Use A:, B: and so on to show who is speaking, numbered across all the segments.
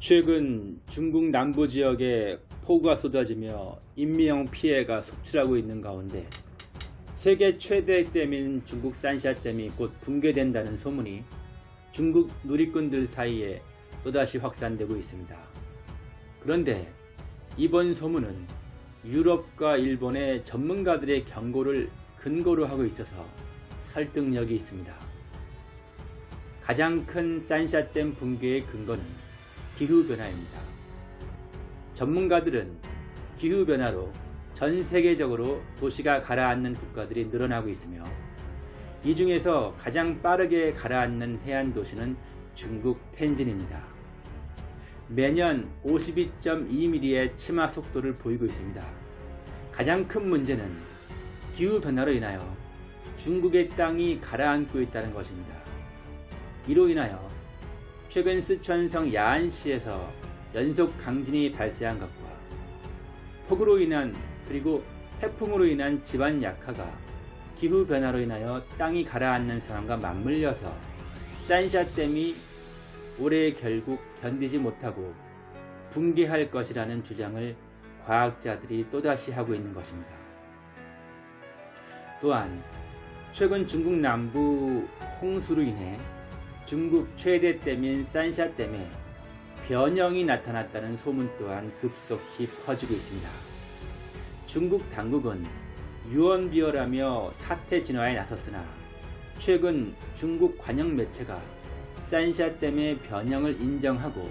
A: 최근 중국 남부 지역에 폭우가 쏟아지며 인명 피해가 속출하고 있는 가운데 세계 최대 댐인 중국 산샤댐이 곧 붕괴된다는 소문이 중국 누리꾼들 사이에 또다시 확산되고 있습니다. 그런데 이번 소문은 유럽과 일본의 전문가들의 경고를 근거로 하고 있어서 설득력이 있습니다. 가장 큰 산샤댐 붕괴의 근거는 기후변화입니다. 전문가들은 기후변화로 전 세계적으로 도시가 가라앉는 국가들이 늘어나고 있으며 이 중에서 가장 빠르게 가라앉는 해안 도시는 중국 텐진입니다. 매년 52.2mm의 치마 속도를 보이고 있습니다. 가장 큰 문제는 기후변화로 인하여 중국의 땅이 가라앉고 있다는 것입니다. 이로 인하여 최근 쓰촨성 야안시에서 연속 강진이 발생한 것과 폭우로 인한 그리고 태풍으로 인한 집안 약화가 기후변화로 인하여 땅이 가라앉는 상황과 맞물려서 산샤댐이 올해 결국 견디지 못하고 붕괴할 것이라는 주장을 과학자들이 또다시 하고 있는 것입니다. 또한 최근 중국 남부 홍수로 인해 중국 최대 댐인 산샤 댐에 변형이 나타났다는 소문 또한 급속히 퍼지고 있습니다. 중국 당국은 유언비어라며 사태 진화에 나섰으나 최근 중국 관영 매체가 산샤 댐의 변형을 인정하고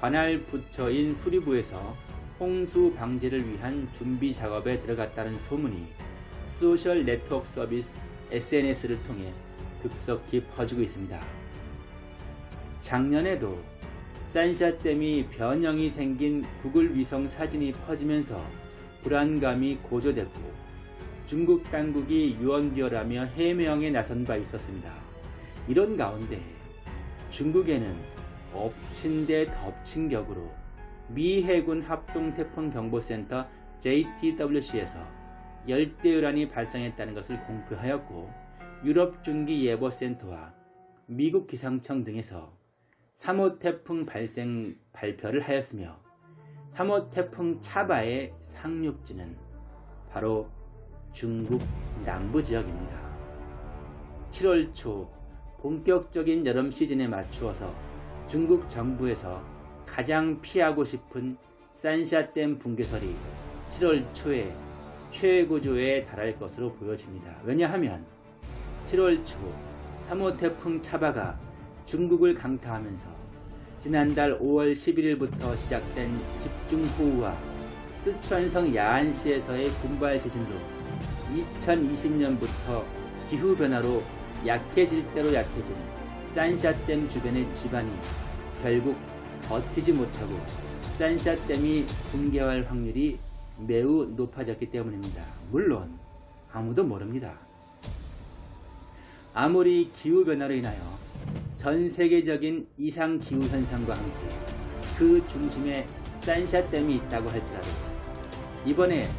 A: 관할 부처인 수리부에서 홍수 방지를 위한 준비 작업에 들어갔다는 소문이 소셜 네트워크 서비스 SNS를 통해 급속히 퍼지고 있습니다. 작년에도 산샤댐이 변형이 생긴 구글 위성 사진이 퍼지면서 불안감이 고조됐고 중국 당국이 유언비어라며 해명에 나선 바 있었습니다. 이런 가운데 중국에는 엎친 데 덮친 격으로 미 해군 합동태풍경보센터 JTWC에서 열대요란이 발생했다는 것을 공표하였고 유럽중기예보센터와 미국 기상청 등에서 3호 태풍 발생 발표를 하였으며 3호 태풍 차바의 상륙지는 바로 중국 남부 지역입니다. 7월 초 본격적인 여름 시즌에 맞추어서 중국 정부에서 가장 피하고 싶은 산샤댐 붕괴설이 7월 초에 최고조에 달할 것으로 보여집니다. 왜냐하면 7월 초 3호 태풍 차바가 중국을 강타하면서 지난달 5월 11일부터 시작된 집중호우와 쓰촨성 야안시에서의 군발 지진로 2020년부터 기후변화로 약해질 대로 약해진 산샤댐 주변의 지반이 결국 버티지 못하고 산샤댐이 붕괴할 확률이 매우 높아졌기 때문입니다. 물론 아무도 모릅니다. 아무리 기후변화로 인하여 전 세계적인 이상 기후 현상과 함께 그 중심에 산샤댐이 있다고 할지라도 이번에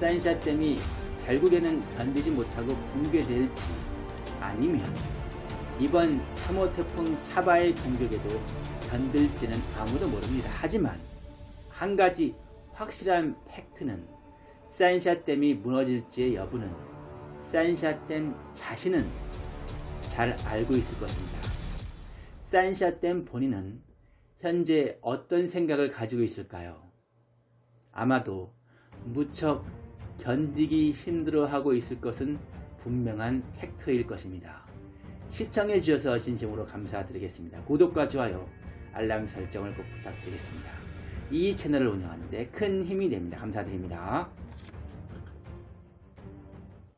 A: 산샤댐이 결국에는 견디지 못하고 붕괴될지 아니면 이번 3호 태풍 차바의 공격에도 견딜지는 아무도 모릅니다. 하지만 한 가지 확실한 팩트는 산샤댐이 무너질지의 여부는 산샤댐 자신은 잘 알고 있을 것입니다. 산샤댐 본인은 현재 어떤 생각을 가지고 있을까요? 아마도 무척 견디기 힘들어하고 있을 것은 분명한 팩트일 것입니다. 시청해 주셔서 진심으로 감사드리겠습니다. 구독과 좋아요, 알람 설정을 꼭 부탁드리겠습니다. 이 채널을 운영하는데 큰 힘이 됩니다. 감사드립니다.